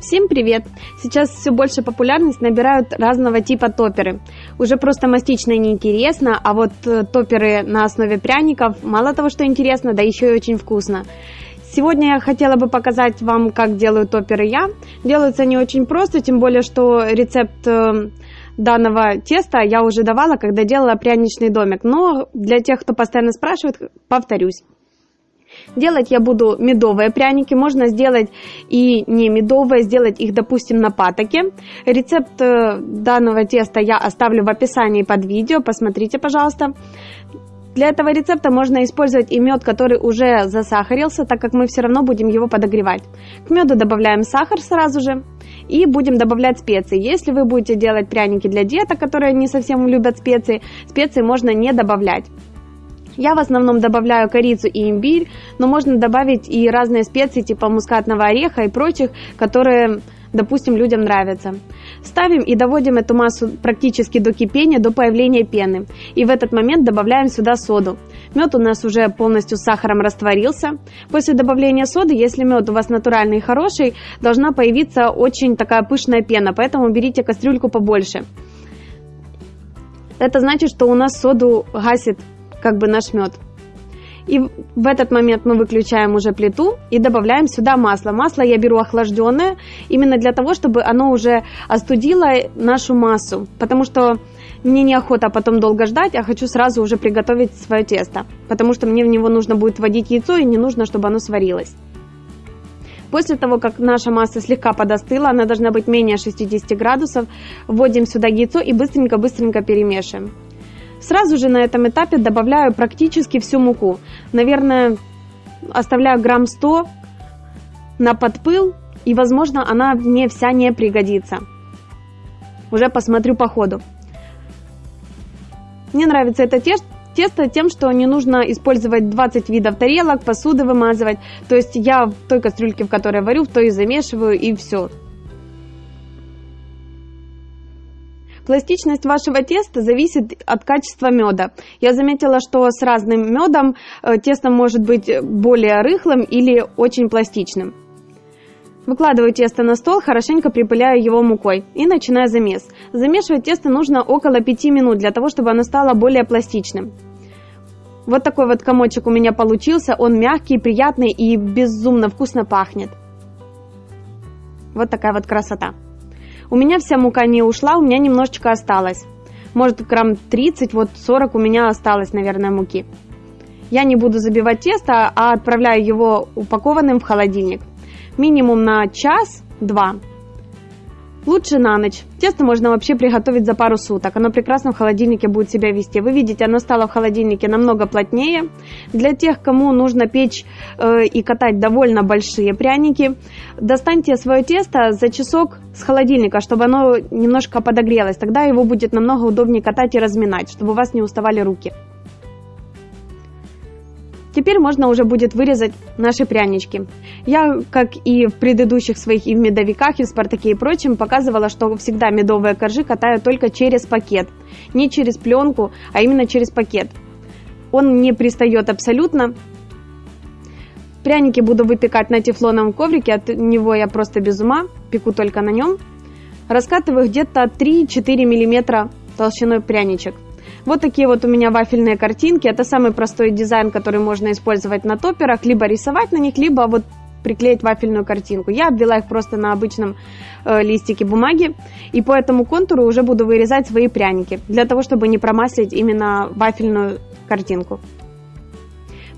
Всем привет! Сейчас все больше популярность набирают разного типа топеры. Уже просто мастично неинтересно, а вот э, топеры на основе пряников мало того, что интересно, да еще и очень вкусно. Сегодня я хотела бы показать вам, как делаю топеры я. Делаются они очень просто, тем более, что рецепт э, данного теста я уже давала, когда делала пряничный домик. Но для тех, кто постоянно спрашивает, повторюсь. Делать я буду медовые пряники, можно сделать и не медовые, сделать их, допустим, на патоке. Рецепт э, данного теста я оставлю в описании под видео, посмотрите, пожалуйста. Для этого рецепта можно использовать и мед, который уже засахарился, так как мы все равно будем его подогревать. К меду добавляем сахар сразу же и будем добавлять специи. Если вы будете делать пряники для деток, которые не совсем любят специи, специи можно не добавлять. Я в основном добавляю корицу и имбирь, но можно добавить и разные специи типа мускатного ореха и прочих, которые, допустим, людям нравятся. Ставим и доводим эту массу практически до кипения, до появления пены. И в этот момент добавляем сюда соду. Мед у нас уже полностью с сахаром растворился. После добавления соды, если мед у вас натуральный и хороший, должна появиться очень такая пышная пена, поэтому берите кастрюльку побольше. Это значит, что у нас соду гасит как бы наш мед. И в этот момент мы выключаем уже плиту и добавляем сюда масло. Масло я беру охлажденное, именно для того, чтобы оно уже остудило нашу массу. Потому что мне неохота потом долго ждать, а хочу сразу уже приготовить свое тесто. Потому что мне в него нужно будет вводить яйцо и не нужно, чтобы оно сварилось. После того, как наша масса слегка подостыла, она должна быть менее 60 градусов, вводим сюда яйцо и быстренько-быстренько перемешиваем. Сразу же на этом этапе добавляю практически всю муку. Наверное, оставляю грамм 100 на подпыл, и, возможно, она мне вся не пригодится. Уже посмотрю по ходу. Мне нравится это тесто тем, что не нужно использовать 20 видов тарелок, посуды вымазывать. То есть я в той кастрюльке, в которой варю, в той и замешиваю, и все. Пластичность вашего теста зависит от качества меда. Я заметила, что с разным медом э, тесто может быть более рыхлым или очень пластичным. Выкладываю тесто на стол, хорошенько припыляю его мукой и начинаю замес. Замешивать тесто нужно около 5 минут для того, чтобы оно стало более пластичным. Вот такой вот комочек у меня получился, он мягкий, приятный и безумно вкусно пахнет. Вот такая вот красота. У меня вся мука не ушла, у меня немножечко осталось. Может, грамм 30, вот 40 у меня осталось, наверное, муки. Я не буду забивать тесто, а отправляю его упакованным в холодильник. Минимум на час-два. Лучше на ночь. Тесто можно вообще приготовить за пару суток. Оно прекрасно в холодильнике будет себя вести. Вы видите, оно стало в холодильнике намного плотнее. Для тех, кому нужно печь э, и катать довольно большие пряники, достаньте свое тесто за часок с холодильника, чтобы оно немножко подогрелось. Тогда его будет намного удобнее катать и разминать, чтобы у вас не уставали руки. Теперь можно уже будет вырезать наши прянички. Я, как и в предыдущих своих и в медовиках, и в Спартаке и прочем, показывала, что всегда медовые коржи катаю только через пакет. Не через пленку, а именно через пакет. Он не пристает абсолютно. Пряники буду выпекать на тефлоновом коврике, от него я просто без ума, пеку только на нем. Раскатываю где-то 3-4 мм толщиной пряничек. Вот такие вот у меня вафельные картинки. Это самый простой дизайн, который можно использовать на топерах, либо рисовать на них, либо вот приклеить вафельную картинку. Я обвела их просто на обычном э, листике бумаги, и по этому контуру уже буду вырезать свои пряники, для того, чтобы не промаслить именно вафельную картинку.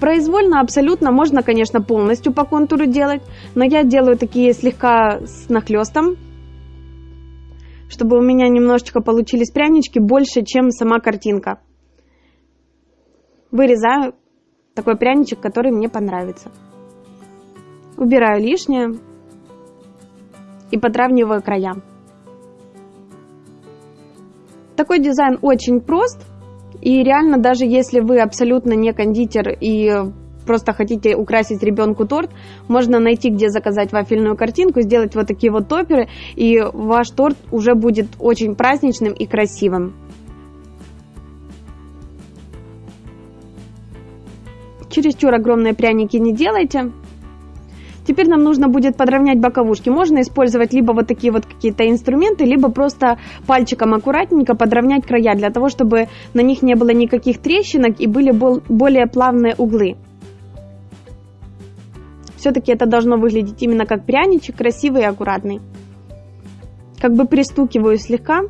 Произвольно абсолютно можно, конечно, полностью по контуру делать, но я делаю такие слегка с нахлестом, чтобы у меня немножечко получились прянички больше, чем сама картинка. Вырезаю такой пряничек, который мне понравится. Убираю лишнее и подравниваю края. Такой дизайн очень прост, и реально даже если вы абсолютно не кондитер и просто хотите украсить ребенку торт, можно найти, где заказать вафельную картинку, сделать вот такие вот топеры, и ваш торт уже будет очень праздничным и красивым. Чересчур огромные пряники не делайте. Теперь нам нужно будет подровнять боковушки. Можно использовать либо вот такие вот какие-то инструменты, либо просто пальчиком аккуратненько подровнять края, для того, чтобы на них не было никаких трещинок и были более плавные углы. Все-таки это должно выглядеть именно как пряничек, красивый и аккуратный. Как бы пристукиваю слегка,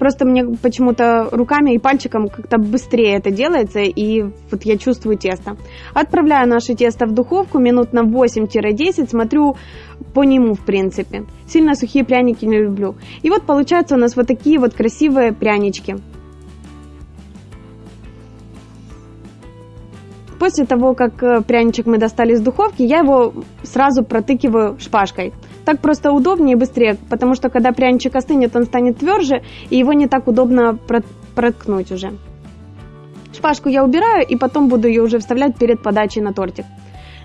Просто мне почему-то руками и пальчиком как-то быстрее это делается, и вот я чувствую тесто. Отправляю наше тесто в духовку минут на 8-10, смотрю по нему, в принципе. Сильно сухие пряники не люблю. И вот получаются у нас вот такие вот красивые прянички. После того, как э, пряничек мы достали из духовки, я его сразу протыкиваю шпажкой. Так просто удобнее и быстрее, потому что когда пряничек остынет, он станет тверже, и его не так удобно проткнуть уже. Шпажку я убираю, и потом буду ее уже вставлять перед подачей на тортик.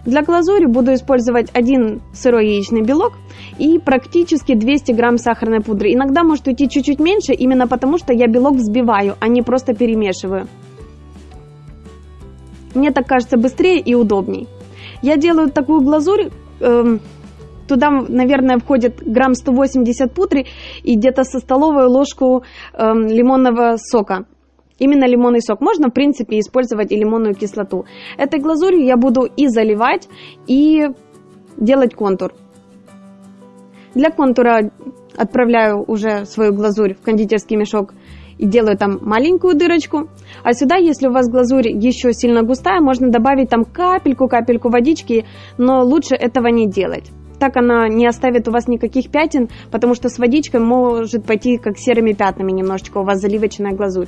Для глазури буду использовать один сырой яичный белок и практически 200 грамм сахарной пудры. Иногда может уйти чуть-чуть меньше, именно потому что я белок взбиваю, а не просто перемешиваю. Мне так кажется быстрее и удобней. Я делаю такую глазурь, эм, Туда, наверное, входит грамм 180 пудры и где-то со столовую ложку э, лимонного сока. Именно лимонный сок. Можно, в принципе, использовать и лимонную кислоту. Этой глазурью я буду и заливать, и делать контур. Для контура отправляю уже свою глазурь в кондитерский мешок и делаю там маленькую дырочку. А сюда, если у вас глазурь еще сильно густая, можно добавить там капельку-капельку водички, но лучше этого не делать. Так она не оставит у вас никаких пятен, потому что с водичкой может пойти как серыми пятнами немножечко у вас заливочная глазурь.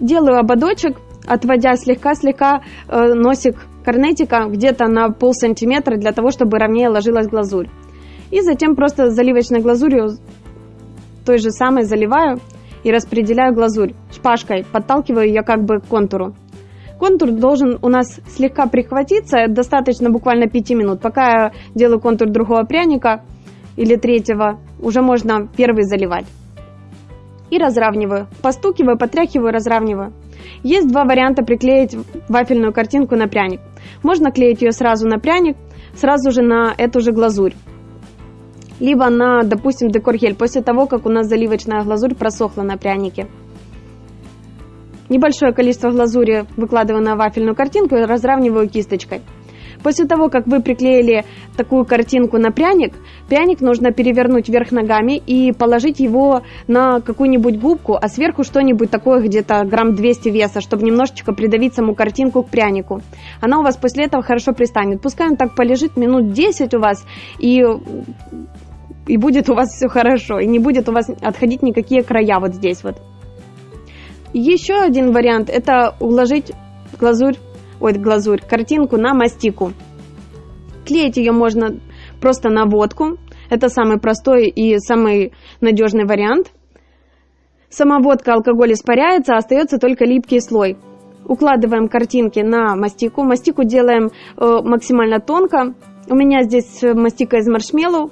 Делаю ободочек, отводя слегка-слегка э, носик корнетика где-то на пол сантиметра для того, чтобы ровнее ложилась глазурь. И затем просто заливочной глазурью той же самой заливаю и распределяю глазурь шпажкой, подталкиваю ее как бы к контуру. Контур должен у нас слегка прихватиться, достаточно буквально 5 минут. Пока я делаю контур другого пряника или третьего, уже можно первый заливать. И разравниваю. Постукиваю, потряхиваю, разравниваю. Есть два варианта приклеить вафельную картинку на пряник. Можно клеить ее сразу на пряник, сразу же на эту же глазурь. Либо на, допустим, декор-гель, после того, как у нас заливочная глазурь просохла на прянике. Небольшое количество глазури выкладываю на вафельную картинку и разравниваю кисточкой. После того, как вы приклеили такую картинку на пряник, пряник нужно перевернуть вверх ногами и положить его на какую-нибудь губку, а сверху что-нибудь такое, где-то грамм 200 веса, чтобы немножечко придавить саму картинку к прянику. Она у вас после этого хорошо пристанет. Пускай он так полежит минут 10 у вас, и, и будет у вас все хорошо, и не будет у вас отходить никакие края вот здесь вот. Еще один вариант – это уложить глазурь, ой, глазурь, картинку на мастику. Клеить ее можно просто на водку. Это самый простой и самый надежный вариант. Сама водка, алкоголь испаряется, а остается только липкий слой. Укладываем картинки на мастику. Мастику делаем э, максимально тонко. У меня здесь мастика из маршмеллоу.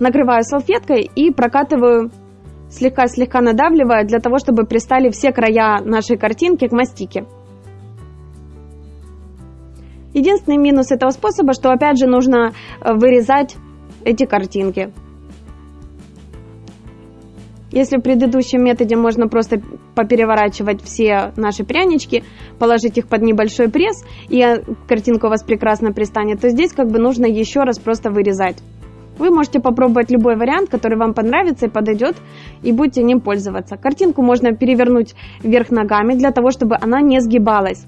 Накрываю салфеткой и прокатываю слегка-слегка надавливая для того, чтобы пристали все края нашей картинки к мастике. Единственный минус этого способа, что опять же нужно э, вырезать эти картинки. Если в предыдущем методе можно просто попереворачивать все наши прянички, положить их под небольшой пресс, и э, картинка у вас прекрасно пристанет, то здесь как бы нужно еще раз просто вырезать. Вы можете попробовать любой вариант, который вам понравится и подойдет, и будете ним пользоваться. Картинку можно перевернуть вверх ногами для того, чтобы она не сгибалась.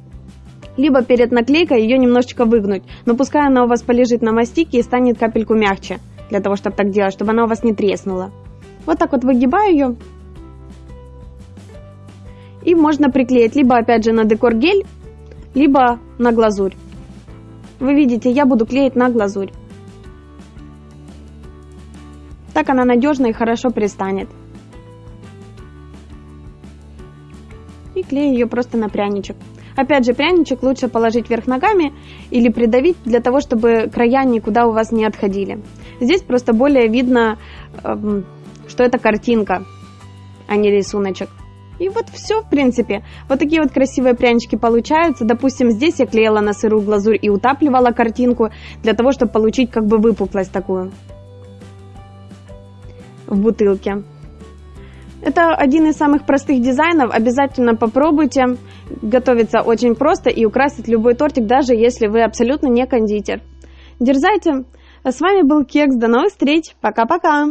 Либо перед наклейкой ее немножечко выгнуть, но пускай она у вас полежит на мастике и станет капельку мягче, для того, чтобы так делать, чтобы она у вас не треснула. Вот так вот выгибаю ее. И можно приклеить либо опять же на декор гель, либо на глазурь. Вы видите, я буду клеить на глазурь. Так она надежно и хорошо пристанет. И клею ее просто на пряничек. Опять же, пряничек лучше положить вверх ногами или придавить для того, чтобы края никуда у вас не отходили. Здесь просто более видно, эм, что это картинка, а не рисуночек. И вот все, в принципе. Вот такие вот красивые прянички получаются. Допустим, здесь я клеила на сырую глазурь и утапливала картинку для того, чтобы получить как бы выпуклость такую в бутылке. Это один из самых простых дизайнов. Обязательно попробуйте. Готовится очень просто и украсит любой тортик, даже если вы абсолютно не кондитер. Дерзайте. С вами был Кекс. До новых встреч. Пока-пока.